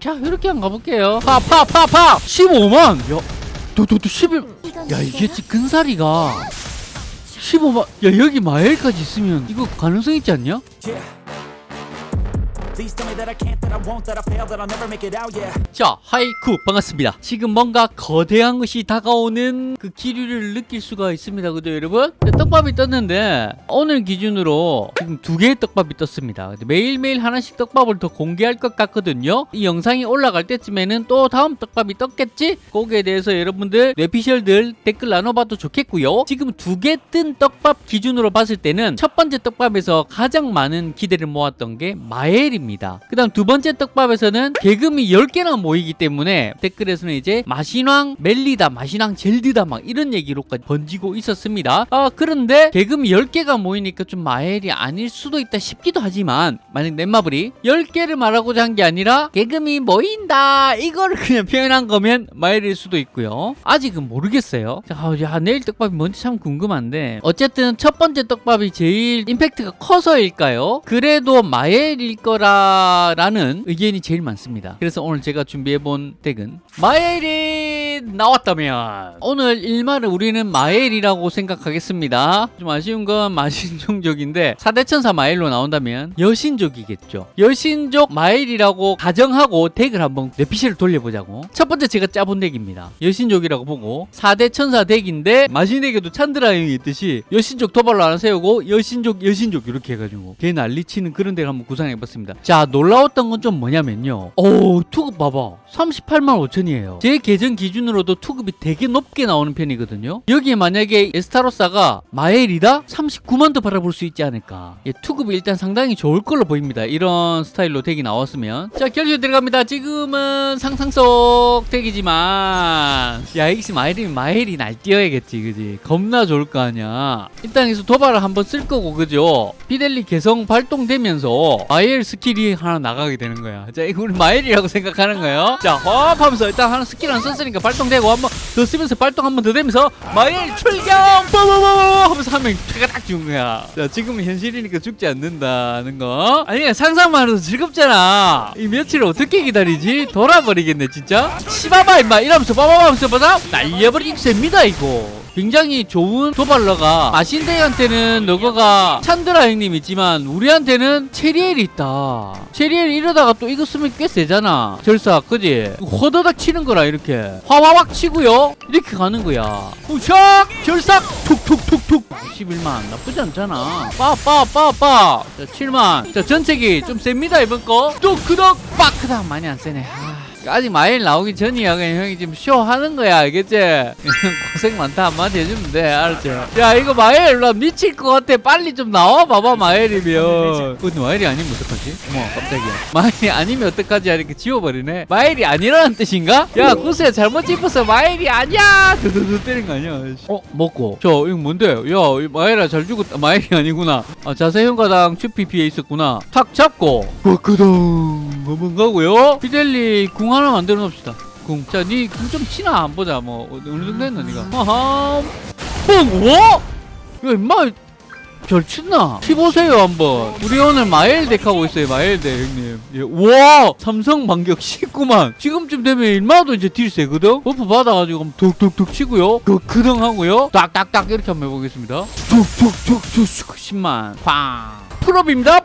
자 이렇게 한번 가볼게요. 파파파파! 15만! 야 도도도 11 야 이게 지 근사리가 15만 야 여기 마엘까지 있으면 이거 가능성 있지 않냐? 자 하이쿠 반갑습니다. 지금 뭔가 거대한 것이 다가오는 그 기류를 느낄 수가 있습니다. 그죠 여러분? 자, 떡밥이 떴는데 오늘 기준으로 지금 두 개의 떡밥이 떴습니다. 매일매일 하나씩 떡밥을 더 공개할 것 같거든요. 이 영상이 올라갈 때쯤에는 또 다음 떡밥이 떴겠지? 거기에 대해서 여러분들 뇌피셜들 댓글 나눠봐도 좋겠고요. 지금 두 개 뜬 떡밥 기준으로 봤을 때는 첫 번째 떡밥에서 가장 많은 기대를 모았던 게 마엘입니다 그 다음 두 번째 떡밥에서는 개금이 10개나 모이기 때문에 댓글에서는 이제 마신왕 멜리다 마신왕 젤드다 막 이런 얘기로까지 번지고 있었습니다. 아 그런데 개금이 10개가 모이니까 좀 마엘이 아닐 수도 있다 싶기도 하지만 만약 넷마블이 10개를 말하고자 한 게 아니라 개금이 모인다 이거를 그냥 표현한 거면 마엘일 수도 있고요. 아직은 모르겠어요. 자, 아, 야, 내일 떡밥이 뭔지 참 궁금한데 어쨌든 첫 번째 떡밥이 제일 임팩트가 커서일까요? 그래도 마엘일 거라 라는 의견이 제일 많습니다. 그래서 오늘 제가 준비해본 덱은 마엘 나왔다면. 오늘 일말은 우리는 마엘이라고 생각하겠습니다. 좀 아쉬운 건 마신종족인데 사대천사 마엘로 나온다면 여신족이겠죠. 여신족 마엘이라고 가정하고 덱을 한번 뇌피셜을 돌려보자고. 첫 번째 제가 짜본 덱입니다. 여신족이라고 보고 사대천사 덱인데 마신에게도 찬드라형이 있듯이 여신족 도발로 하나 세우고 여신족 여신족 이렇게 해가지고 걔 난리치는 그런 덱을 한번 구상해봤습니다. 자 놀라웠던 건 좀 뭐냐면요. 오 투급 봐봐 38만 5천이에요. 제 계정 기준 으로도 투급이 되게 높게 나오는 편이거든요. 여기에 만약에 에스타로사가 마엘이다? 39만 도 바라볼 수 있지 않을까. 예, 투급이 일단 상당히 좋을 걸로 보입니다. 이런 스타일로 덱이 나왔으면. 자 결제 들어갑니다. 지금은 상상 속 덱이지만. 야 이게 마엘이면 마엘이 날뛰어야겠지 그지? 겁나 좋을 거 아니야. 일단 여기서 도발을 한번 쓸 거고 그죠? 피델리 개성 발동되면서 마엘 스킬이 하나 나가게 되는 거야. 자 이거 우리 마엘이라고 생각하는 거예요. 자헛 하면서 일단 하나 스킬 하나 썼으니까 발동 되고 한 번 더 쓰면서 발동 한 번 더 되면서 마엘 출격! 빠바바바 하면서 하면 차가 딱 죽은 거야. 자 지금은 현실이니까 죽지 않는다는 거. 아니 상상만 해도 즐겁잖아. 이 며칠을 어떻게 기다리지? 돌아버리겠네 진짜? 치바바 임마. 이러면서 빠바바 하면서 보다 날려버리기 셉니다 이거 굉장히 좋은 도발러가 마신데이한테는 너거가 찬드라 형님 있지만 우리한테는 체리엘이 있다. 체리엘 이러다가 또 이거 쓰면 꽤 세잖아. 절사 그지? 허더닥 치는 거라 이렇게. 화와왁 치고요. 이렇게 가는 거야. 우샥! 절삭 툭툭툭툭! 11만. 나쁘지 않잖아. 빠빠빠빠. 자 7만. 자 전체기 좀 셉니다 이번 거 또 크덕! 빡! 크덕 많이 안 세네 아. 아직 마엘 나오기 전이야. 그냥 형이 지금 쇼 하는 거야. 알겠지? 고생 많다. 한마디 해주면 돼. 알았지? 야 이거 마엘 나 미칠 것 같아. 빨리 좀 나와 봐봐 마엘이면. 근데 마엘이 아니면 어떡하지? 어머 깜짝이야. 마엘이 아니면 어떡하지? 이렇게 지워버리네. 마엘이 아니라는 뜻인가? 야 구스야 잘못 짚었어. 마엘이 아니야. 드드드 때린 거 아니야? 어? 먹고. 저 이거 뭔데? 야 마일아 잘 죽었다. 마일이 아니구나. 아, 자세형가당 슈피피에 있었구나. 탁 잡고. 버크동. 한번 가고요. 피델리 궁 하나 만들어 놓읍시다 궁. 자, 니 궁 좀 치나 안 보자. 뭐 어느 정도 했나 니가? 아하. 뻥. 와? 야, 임마 잘 친나? 치보세요 한번. 우리 오늘 마엘 덱 하고 있어요. 마엘 덱 형님. 예. 와 삼성 반격 19만. 지금쯤 되면 일마도 이제 딜 세거든. 버프 받아가지고 툭툭툭 치고요. 그 크등 하고요. 딱딱딱 이렇게 한번 해보겠습니다. 툭툭툭툭 10만. 팡. 풀업입니다.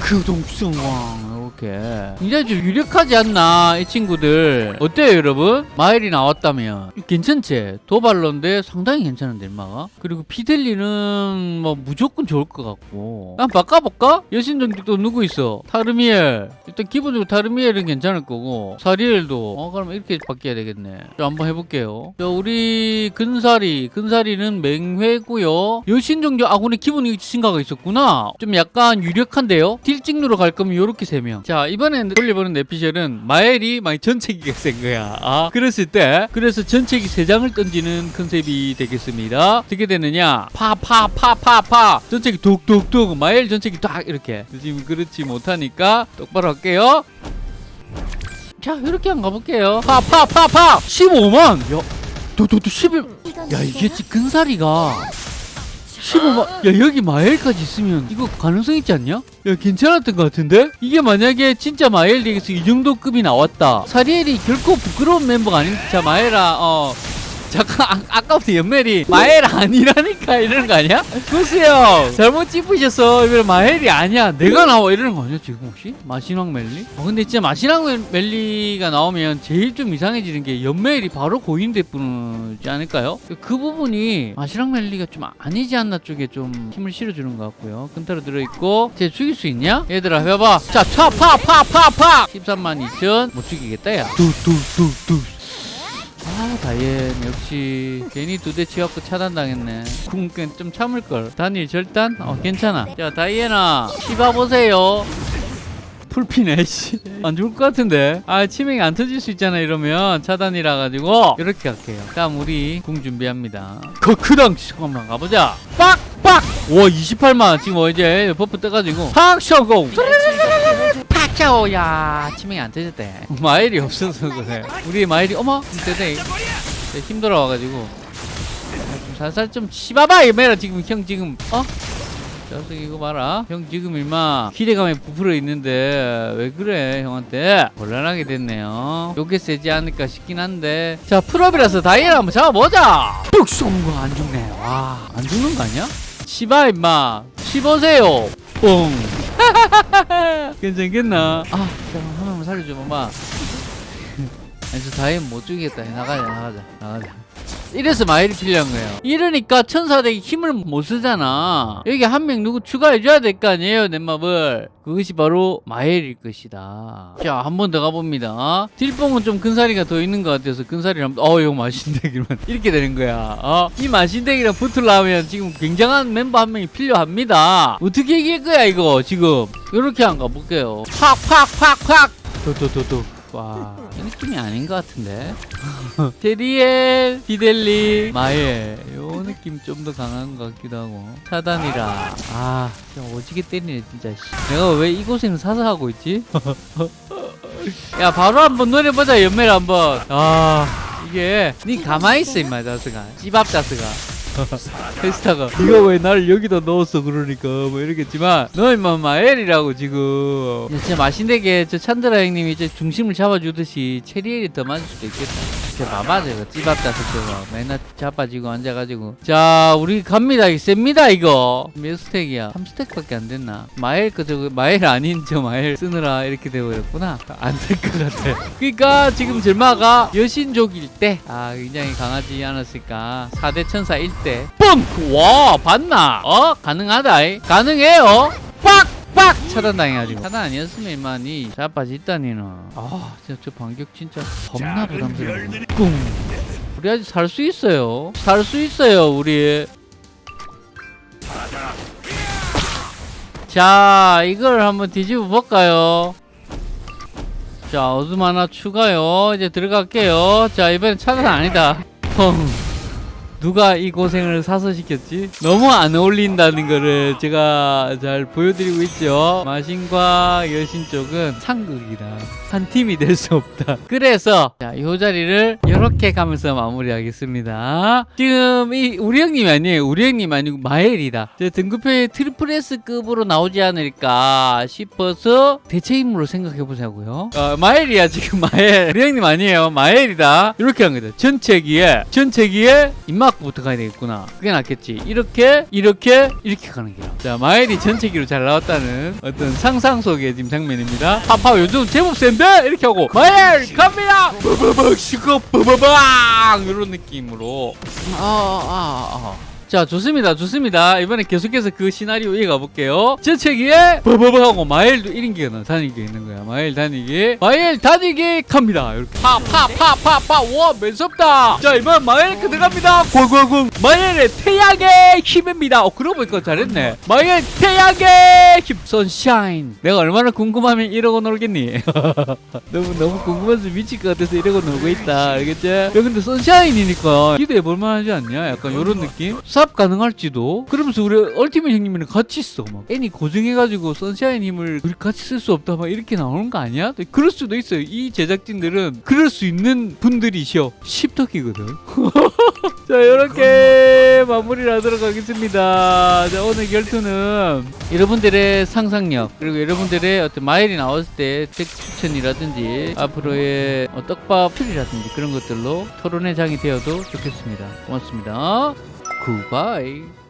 그 동승왕 이렇게. 굉장히 좀 유력하지 않나 이 친구들. 어때요 여러분? 마일이 나왔다면. 괜찮지? 도발러인데 상당히 괜찮은데 인마가 그리고 피델리는 뭐 무조건 좋을 것 같고. 한번 바꿔볼까? 여신정직도 누구 있어? 타르미엘. 일단 기본적으로 타르미엘은 괜찮을 거고. 사리엘도. 어 그럼 이렇게 바뀌어야 되겠네. 자 한번 해볼게요. 자 우리 근사리. 근사리는 맹회고요. 여신정직 아군의 기본이 신가가 있었구나. 좀 약간 유력한데요? 딜 찍누로 갈 거면 요렇게 세 명. 자, 이번에 돌려보는 내피셜은 마엘이 많이 전체기가 센 거야. 아, 그랬을 때, 그래서 전체기 세 장을 던지는 컨셉이 되겠습니다. 어떻게 되느냐? 파, 파, 파, 파, 파. 전체기 뚝뚝뚝. 마엘 전체기 딱 이렇게. 지금 그렇지 못하니까 똑바로 할게요. 자, 이렇게 한번 가볼게요. 파, 파, 파, 파. 15만. 야, 도도도 11. 야, 이게 근사리가 15만 야 여기 마엘까지 있으면 이거 가능성 있지 않냐? 야 괜찮았던 것 같은데? 이게 만약에 진짜 마엘리에서 이 정도 급이 나왔다 사리엘이 결코 부끄러운 멤버가 아닌 자 마엘아 어 잠깐 아, 아까부터 연멜이 마엘 아니라니까 이러는 거 아니야? 보세요 잘못 찝으셨어 이거 마엘이 아니야 내가 나와 이러는 거 아니야 지금 혹시? 마신왕 멜리? 어, 근데 진짜 마신왕 멜- 멜리가 나오면 제일 좀 이상해지는 게 연멜이 바로 고인돼 뿌지 않을까요? 그 부분이 마신왕 멜리가 좀 아니지 않나 쪽에 좀 힘을 실어주는 것 같고요 끈타로 들어있고 쟤 죽일 수 있냐? 얘들아 해봐 자차파파파파 13만 2천 못 죽이겠다 야 뚜뚜뚜뚜 아 다이앤. 역시 괜히 두 대 치갖고 차단당했네. 궁끈 좀 참을걸. 단일 절단? 어 괜찮아. 자 다이앤아 씹어보세요. 풀피네 씨 안 죽을 것 같은데? 아 치명이 안 터질 수 있잖아 이러면. 차단이라 가지고. 이렇게 할게요. 다음 우리 궁 준비합니다. 거크당 잠깐만 가보자. 빡 빡! 와 28만. 지금 뭐 이제 버프 떠가지고. 팍셔고 파차오 야 치명이 안 터졌대 마일이 없어서 그래. 우리 마일이 어머 되네 힘들어 와가지고. 좀 살살 좀 씹어봐 이메라 지금 형 지금 어? 자식 이거 봐라. 형 지금 일마 기대감에 부풀어 있는데 왜 그래 형한테? 곤란하게 됐네요. 요게 세지 않을까 싶긴 한데. 자 풀업이라서 다이애나 한번 잡아보자. 뚝거안 죽네. 와안 죽는 거 아니야? 씹어 임마. 씹으세요. 뽕 괜찮겠나? 아 잠깐 한 번만 살려줘 봐봐 아니 저 다이앤 못 죽이겠다. 나가자 나가자 나가자 이래서 마일이 필요한 거예요. 이러니까 천사대기 힘을 못 쓰잖아. 여기 한 명 누구 추가해줘야 될 거 아니에요 내 맘을 그것이 바로 마일일 것이다. 자 한 번 더 가봅니다. 딜뽕은 좀 근사리가 더 있는 것 같아서 근사리랑 어 이거 마신대기만 이렇게 되는 거야. 어? 이 마신대기랑 붙으려면 지금 굉장한 멤버 한 명이 필요합니다. 어떻게 이길 거야 이거 지금? 이렇게 한 가 볼게요. 팍팍팍팍 도도도도 와, 이 느낌이 아닌 것 같은데. 데리엘, 비델리, 마엘. 요 느낌 좀 더 강한 것 같기도 하고. 차단이라. 아, 진짜 오지게 때리네, 진짜. 씨. 내가 왜이 고생을 사서 하고 있지? 야, 바로 한번 노려보자, 연매를 한번. 아, 이게. 니 가만히 있어, 임마, 자스가. 찌밥 자스가. 페스타가 이거 왜 나를 여기다 넣었어 그러니까 뭐 이러겠지만 너 임마 마엘이라고 지금. 야, 진짜 맛있는게 저 찬드라 형님이 이제 중심을 잡아주듯이 체리엘이 더 맞을 수도 있겠다 진짜 봐봐 저거 찌밥 자석저거 맨날 자빠지고 앉아가지고. 자 우리 갑니다. 이 셉니다 이거. 몇 스택이야? 3스택밖에 안 됐나? 마엘 그 저거 마엘 아닌 저 마엘 쓰느라 이렇게 되어버렸구나. 안 될 것 같아. 그러니까 지금 젤마가 여신족일 때 아 굉장히 강하지 않았을까? 4대 천사 1대 뻥! 와 봤나? 어? 가능하다. 이. 가능해요. 빡 빡! 차단당해가지고. 차단 아니었으면 이만이 자빠졌다니는 아. 진짜 저 반격 진짜 겁나 부담스러워. 꿍. 우리 아직 살 수 있어요. 살 수 있어요 우리. 자 이걸 한번 뒤집어 볼까요? 자 어둠 하나 추가요. 이제 들어갈게요. 자 이번엔 차단 아니다. 펑 누가 이 고생을 사서 시켰지? 너무 안 어울린다는 거를 제가 잘 보여드리고 있죠. 마신과 여신 쪽은 상극이다. 한 팀이 될 수 없다. 그래서 자, 이 자리를 이렇게 가면서 마무리하겠습니다. 지금 이 우리 형님이 아니에요. 우리 형님 아니고 마엘이다. 제 등급표에 트리플 S급으로 나오지 않을까 싶어서 대체 임무로 생각해 보자고요. 어, 마엘이야 지금 마엘. 우리 형님 아니에요. 마엘이다. 이렇게 한 거다. 전체기에 전체기에 입막부터 가야 되겠구나. 그게 낫겠지. 이렇게 이렇게 이렇게 가는 거야. 자 마엘이 전체기로 잘 나왔다는 어떤 상상 속의 지금 장면입니다. 파파 요즘 제법 센데 이렇게 하고 마엘 갑니다. 버버벅 시고 버버방 이런 느낌으로. 아아 아. 자 좋습니다 좋습니다. 이번에 계속해서 그 시나리오 이어가 볼게요. 전체기에 버버버 하고 마일 1인기가 나 다니기 있는 거야. 마일 다니기. 마일 다니기 갑니다. 이렇게. 파파파파파 와 매섭다. 자 이번 마일 그 들어갑니다. 고고고 마일의 태양의 힘입니다. 어 그러고 보니까 잘했네. 마일 태양의 힘. 선샤인 내가 얼마나 궁금하면 이러고 놀겠니? 너무 너무 궁금해서 미칠 것 같아서 이러고 놀고 있다. 알겠지? 야 근데 선샤인이니까 기대해 볼 만하지 않냐? 약간 요런 느낌 연합 가능할지도 그러면서 우리 얼티밋 형님이랑 같이 써. 막 애니 고정해가지고 선샤인 힘을 우리 같이 쓸 수 없다 막 이렇게 나오는 거 아니야? 또 그럴 수도 있어요. 이 제작진들은 그럴 수 있는 분들이셔. 십덕이거든. 자 이렇게 마무리를 하도록 하겠습니다. 자 오늘 결투는 여러분들의 상상력 그리고 여러분들의 어떤 마일이 나왔을 때덱 추천이라든지 앞으로의 어, 떡밥 틀이라든지 그런 것들로 토론의 장이 되어도 좋겠습니다. 고맙습니다. 굿바이.